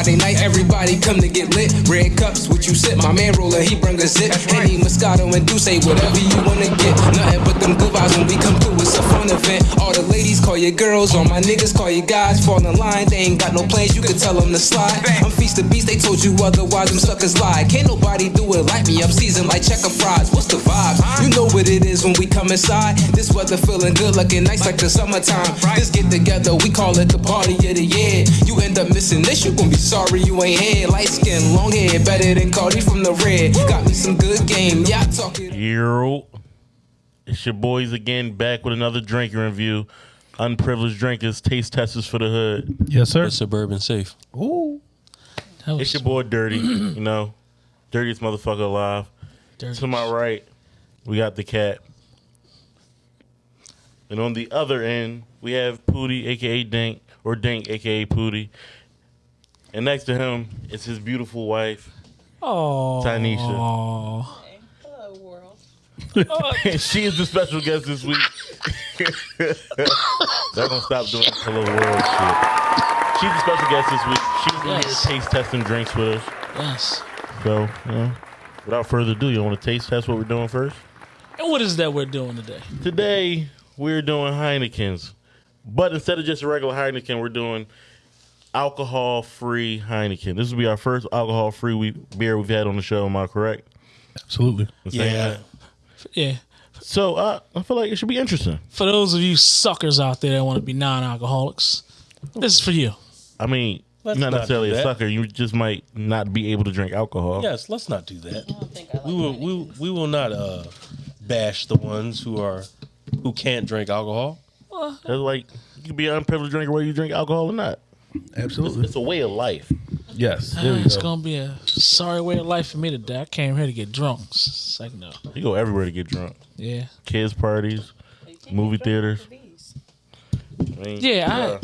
Friday night, everybody come to get lit. Red cups, what you sip? My man roller, he bring a zip. Henny, Moscato, and Douce, whatever you wanna get. Nothing but them good vibes when we come through. It's a fun event. All the ladies call you girls, all my niggas call you guys. Fall in line, they ain't got no plans, you can tell them to slide. I'm feast of beast, they told you otherwise, them suckers lie. Can't nobody do it like me, I'm seasoned like checker fries. What's the vibe? You know what it is when we come inside. This weather feeling good, looking nice like the summertime. This get together, we call it the party of the year. You end up missing this, you gon' be sorry you ain't here. Light skin, long hair, better than Cardi from the red. Got me some good game, yeah, I talk. Yo, it's your boys again, back with another drinking review. Unprivileged drinkers, taste testers for the hood. Yes, sir. But suburban safe. Ooh. That was It's your boy Dirty, you know, dirtiest motherfucker alive. dirty. To my right, we got the cat. And on the other end, we have Pooty, aka Dink, or Dink, aka Pooty. And next to him is his beautiful wife, Oh, Tanisha. Hello, world. she is the special guest this week. They're gonna stop doing this hello world shit. She's the special guest this week. She's gonna Yes. here taste testing drinks with us. yes. So, you know, without further ado, you want to taste test what we're doing first? And what is that we're doing today? Today we're doing Heinekens, but instead of just a regular Heineken, we're doing alcohol-free Heineken. This will be our first alcohol-free we- beer we've had on the show. Am I correct? Absolutely. Yeah. that? Yeah. So uh, I feel like it should be interesting. For those of you suckers out there that want to be non-alcoholics, this is for you. I mean, Let's not not necessarily do a sucker. You just might not be able to drink alcohol. Yes, let's not do that. I don't think I like We will. Heineken. We, we will not uh, bash the ones who are who can't drink alcohol. It's like you can be an unprivileged drinker whether you drink alcohol or not. Absolutely. It's a way of life. Yes. There we it's go. gonna be a sorry way of life for me today. I came here to get drunk. It's like no. You go everywhere to get drunk. Yeah. Kids parties. Movie theaters. I mean, Yeah, I- uh,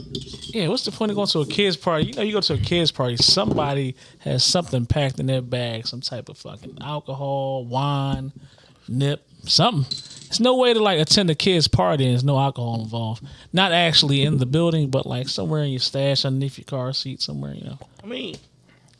Yeah, what's the point of going to a kids party? You know, you go to a kids party, somebody has something packed in their bag, some type of fucking alcohol, wine, nip, something. There's no way to like attend a kids party and there's no alcohol involved. Not actually in the building, but like somewhere in your stash, underneath your car seat, somewhere. You know. I mean,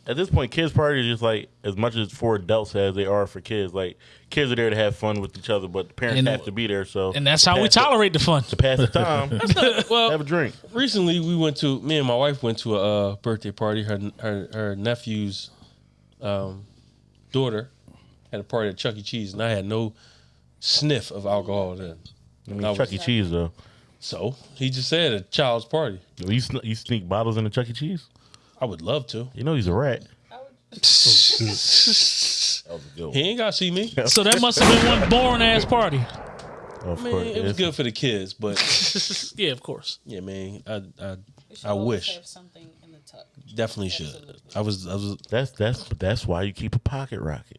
at this point, kids parties are just like as much as for adults as they are for kids. Like kids are there to have fun with each other, but the parents And- have to be there. So And that's how we pass the- tolerate the fun. to pass the time. Well, have a drink. recently we went to me and my wife went to a uh, birthday party. Her her her nephew's um, daughter had a party at Chuck E. Cheese, and I had no sniff of alcohol then. I mean, I was- Chuck E. Cheese though. So he just said a child's party. You, sn- you sneak bottles into Chuck E. Cheese. I would love to. You know he's a rat. That was a good one. He ain't got to see me. So that must have been one boring ass party. Oh, of Man, course, it was it's- good for the kids, but Yeah, of course. yeah, man, I I, we should I always wish have something in the tuck. definitely should. I was I was That's that's that's why you keep a pocket rocket.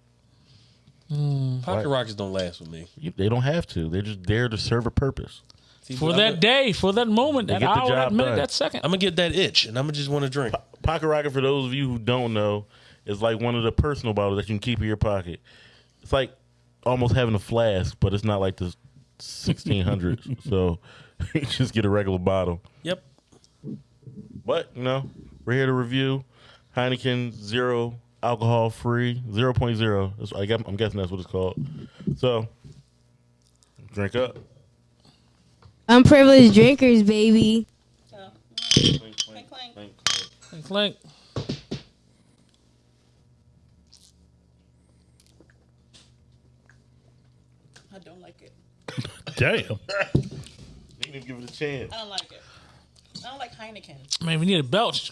Hmm. pocket rockets don't last with me. You, they don't have to. They're just there to serve a purpose. See, For that gonna- day, for that moment, that hour, that minute, done. that second. I'm gonna get that itch, and I'm gonna just want to drink. Pocket rocket, for those of you who don't know, is like one of the personal bottles that you can keep in your pocket. It's like almost having a flask, but it's not like the 1600s. so you just get a regular bottle. Yep. But you know, we're here to review Heineken Zero Alcohol Free 0.0. That's, I guess, I'm guessing that's what it's called. So drink up. Unprivileged drinkers, baby. So, Clink, clink, clink, clink. clink, clink. Clink. I don't like it. Damn. Didn't even give it a chance. I don't like it. I don't like Heineken. Man, we need a belch.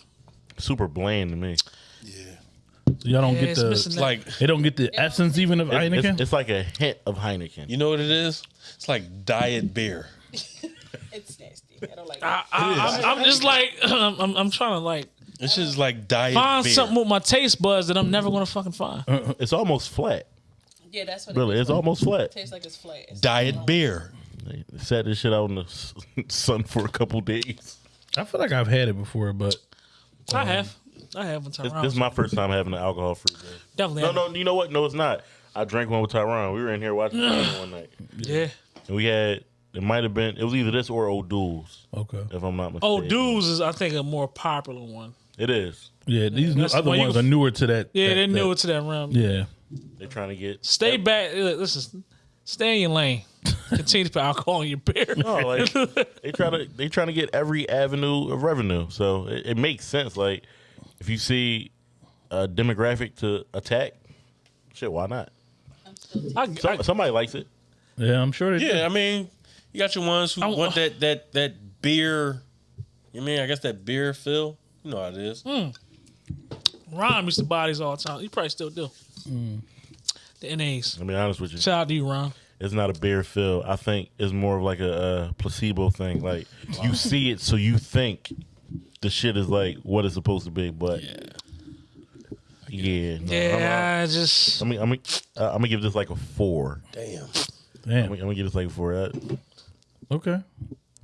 Super bland to me. So y'all don't Yeah, get it's the. missing It's that- like They don't get the essence even of It- Heineken. it's, it's like a hint of Heineken. you know what it is? It's like diet beer. It's nasty. I don't like I, it. I, I'm, I'm just like I'm, I'm, I'm trying to like It's just like diet find beer. something with my taste buds that I'm never gonna fucking find. Uh-uh. It's almost flat. Yeah, that's what Really, it it's is. almost flat. tastes like it's flat. It's diet beer. They sat this shit out in the s- sun for a couple days. I feel like I've had it before, but I um, have, I have one time. This, this is my first time having an alcohol free beer. Definitely. No, have. no, you know what? No, it's not. I drank one with Tyron. We were in here watching Tyron one night, Yeah. and we had it might have been it was either this or O'Doul's, okay. if I'm not mistaken. Oh, dudes is I think a more popular one. It is. Yeah, these new, That's- other well, you ones can- are newer to that. Yeah, that- they're that- newer to that realm. Yeah, They're trying to get Stay back. Listen, stay in your lane. Continue to put alcohol in your beer. No, like they try to they trying to get every avenue of revenue. So it, it makes sense. Like if you see a demographic to attack, shit, why not? I'm still I, somebody likes it. yeah, I'm sure they do. Yeah, I mean, you got your ones who I- want that that that beer. You mean I guess that beer feel? You know how it is. Ron used to buy these all the time. He probably still do. Hmm. The NAs. I'll be honest with you. Shout out to you, Ron. It's not a beer feel. I think it's more of like a, a placebo thing. Like you see it, so you think the shit is like what it's supposed to be. But yeah, yeah, no, Yeah, I just I'm, I'm, I'm, uh, I'm gonna give this like a four. Damn. I'm, Damn. gonna- I'm gonna give this like a four. Uh, Okay.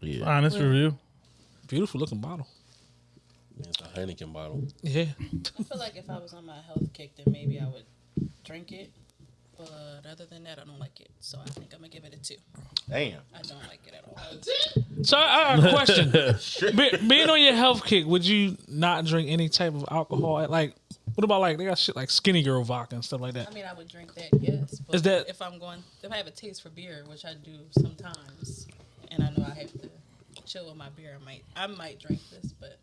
yeah, Honest review. beautiful looking bottle. It's a Heineken bottle. Yeah. I feel like if I was on my health kick, then maybe I would drink it. But other than that, I don't like it. So I think I'm gonna give it a two. damn. I don't like it at all. So I I got a question. Be, being on your health kick, would you not drink any type of alcohol? Like, what about like they got shit like Skinny Girl vodka and stuff like that? I mean, I would drink that, yes. But Is that- if I'm going, if I have a taste for beer, which I do sometimes, and I know I have to chill with my beer, I might, I might drink this, but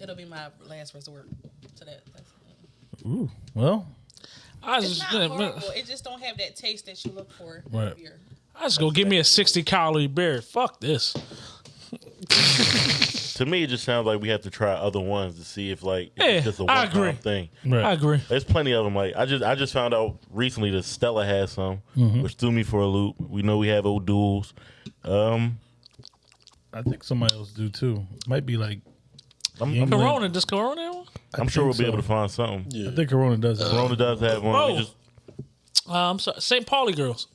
it'll be my last resort to that. That's, Ooh. Well, I it's just, not horrible. It just don't have that taste that you look for in Right. beer. I just go give me a sixty calorie beer. Fuck this. To me, it just sounds like we have to try other ones to see if like Yeah, it's just a I one time thing. right. I agree. There's plenty of them. Like I just I just found out recently that Stella has some, Mm-hmm. which threw me for a loop. We know we have O'Doul's. Um, I think somebody else do too. Might be like. I'm, I'm, Corona, does Corona have one? I'm sure we'll think be able to find something. Yeah. I think Corona does. That. Corona does have one. Oh. We just Uh, I'm sorry, St. Pauli girls.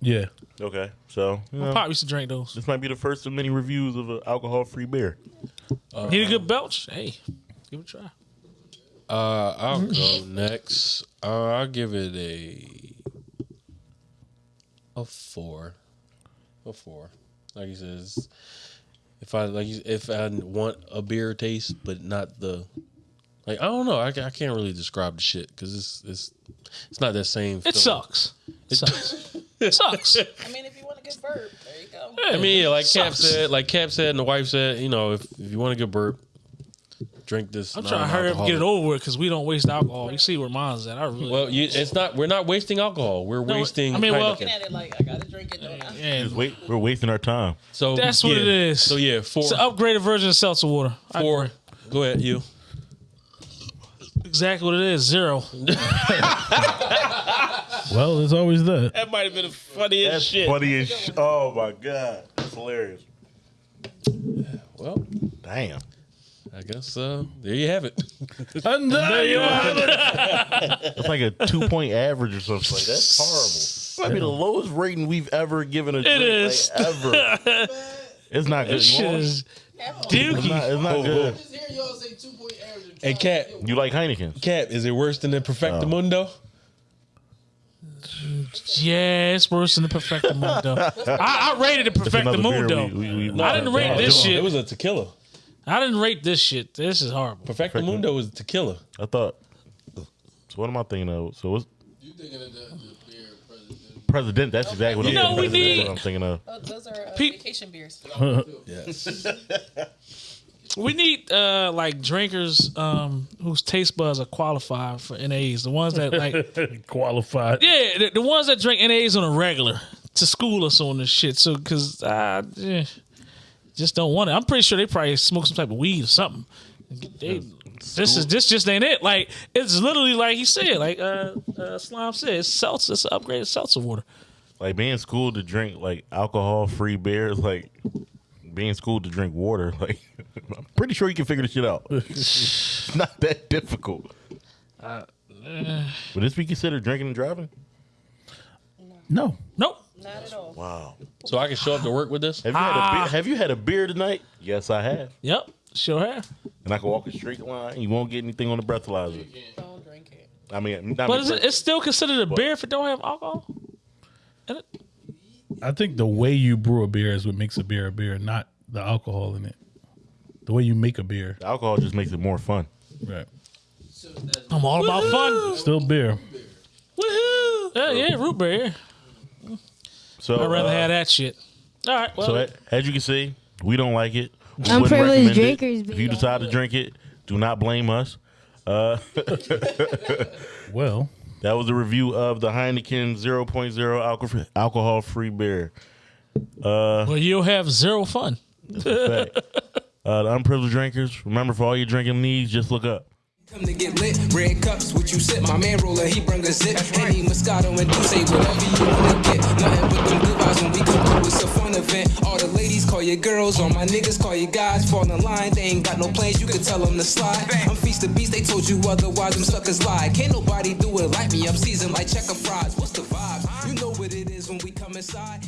Yeah. okay. So you know, Pop used to drink those. this might be the first of many reviews of an alcohol-free beer. Need a good belch? Hey, give it a try. Uh, I'll go next. Uh, I'll give it a a four, a four. Like he says, if I like, if I want a beer taste, but not the like, I don't know. I, I can't really describe the shit because it's it's it's not that same. It feeling. sucks. It sucks. it sucks. I mean, if you want a good burp, there you go. I mean, yeah, like Cap said, like Cap said, and the wife said, you know, if if you want a good burp, drink this. I'm trying to hurry up and get it over with because we don't waste alcohol. You see where mine's at. I really. Well, you, it's not. We're not wasting alcohol. We're No, wasting. I mean, well- Looking at it like I gotta drink it. Don't yeah, wait, we're wasting our time. So That's what yeah. it is. So yeah, four. it's an upgraded version of seltzer water. I four. Go ahead, you. Exactly what it is. Zero. Well, there's always that. That might have been the funniest That's shit. funny as sh- Oh my god, that's hilarious. Well, Damn. I guess uh, there you have it. And there you have it. That's like a two point average or something like that. That's horrible. Might be the lowest rating we've ever given a drink. is. Like, ever. it's not good. This You shit is It's dookie. not, it's not good. Just hearing y'all say two point average. Hey, Cap. You like Heineken? Cap, is it worse than the Perfectamundo? Yeah, it's worse than the Perfectamundo. I, I rated the It's another beer Perfectamundo. we- we- we- I didn't rate this shit. it was a tequila. I didn't rate this shit. This is horrible. Perfectamundo was tequila. I thought. So what am I thinking of? So what's You thinking of the, the beer Presidente? Presidente? That's exactly what You I'm know, we thinking. That's need- what I'm thinking of. Oh, those are uh, Pe- vacation beers. Yes. We need uh like drinkers um whose taste buds are qualified for NAs. The ones that like Qualified. yeah, the, the ones that drink NAs on a regular to school us on this shit. So cause uh yeah, just don't want it. I'm pretty sure they probably smoke some type of weed or something. They, this is this just ain't it. Like it's literally like he said, like uh, uh Slime said, it's seltzer, it's upgraded seltzer water. Like being schooled to drink like alcohol free beer is like being schooled to drink water. Like I'm pretty sure you can figure this shit out. it's not that difficult. Would this be considered drinking and driving? No. Nope. Not at all. Wow. So I can show up to work with this. Have you had a beer? Ah. Have you had a beer tonight? Yes, I have. Yep. Sure have. And I can walk a straight line. You won't get anything on the breathalyzer. Don't drink it. I mean, not But is it, it's still considered a beer if it don't have alcohol? In it? I think the way you brew a beer is what makes a beer a beer, not the alcohol in it. The way you make a beer. The alcohol just makes it more fun. Right. I'm all about fun. Still beer. Woohoo! Yeah, yeah, root beer. So I'd rather uh, have that shit. All right. Well, So a- as you can see, we don't like it. We wouldn't Unprivileged recommend it. drinkers, If you decide to drink it, do not blame us. Well, That was a review of the Heineken 0.0 alcohol alcohol free beer. well, you'll have zero fun. Fact. uh, the unprivileged drinkers, remember for all your drinking needs, just look up. Come to get lit, red cups, what you sip. My man roller, he bring a zip. Henny, Moscato, and Douce, whatever you wanna get. Nothing but them good vibes when we come through. It's a fun event. All the ladies call you girls, all my niggas call you guys. Fall in line, they ain't got no plans, you can tell them to slide. I'm feast the beast, they told you otherwise, them suckers lie. Can't nobody do it like me, I'm seasoned like checker fries. What's the vibe? You know what it is when we come inside.